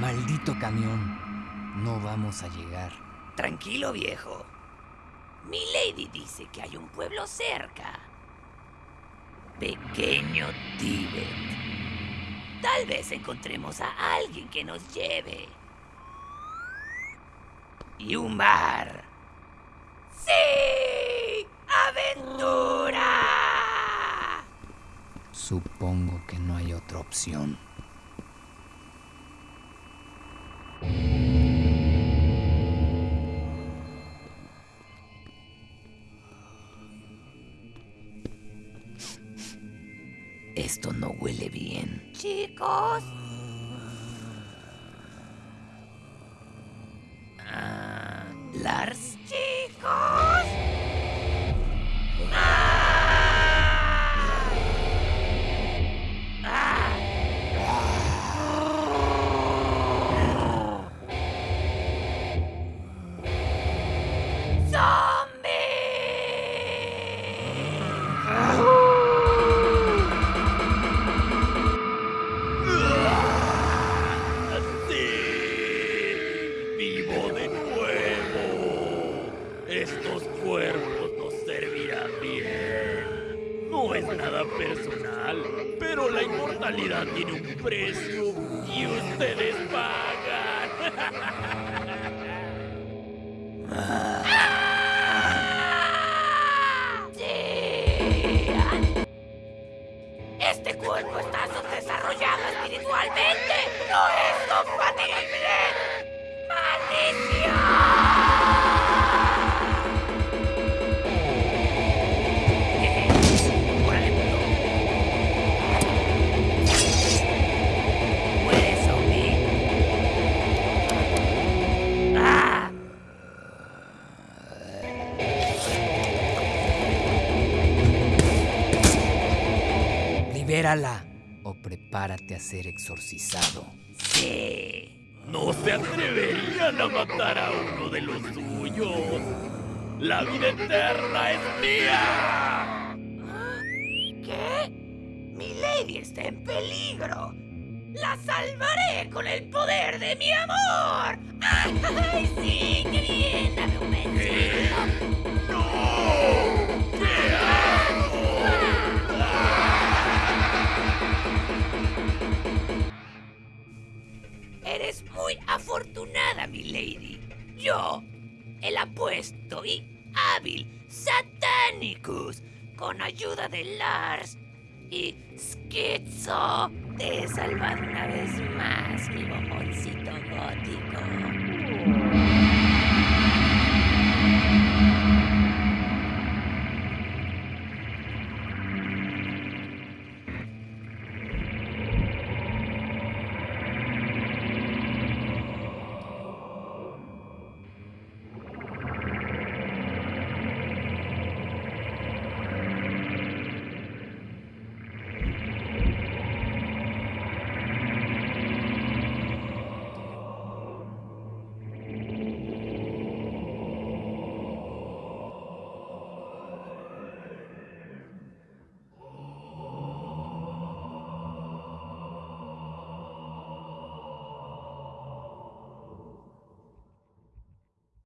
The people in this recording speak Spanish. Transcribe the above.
Maldito camión. No vamos a llegar. Tranquilo, viejo. Mi lady dice que hay un pueblo cerca. Pequeño Tíbet. Tal vez encontremos a alguien que nos lleve. Y un bar. ¡Sí! Supongo que no hay otra opción. Esto no huele bien. Chicos. Ah, Lars. Chicos. Estos cuerpos nos servirán bien. No es nada personal, pero la inmortalidad tiene un precio y ustedes pagan. Este cuerpo está subdesarrollado espiritualmente. No es compatible. Libérala o prepárate a ser exorcizado. Sí. No se atreverían a matar a uno de los suyos. La vida eterna es mía. ¿Qué? Mi lady está en peligro. La salvaré con el poder de mi amor. ¡Ay, sí! ¡Qué bien! ¡Dame un besito! Afortunada, mi lady. Yo, el apuesto y hábil Satanicus, con ayuda de Lars y Schizo, te he salvado una vez más, mi bomboncito gótico.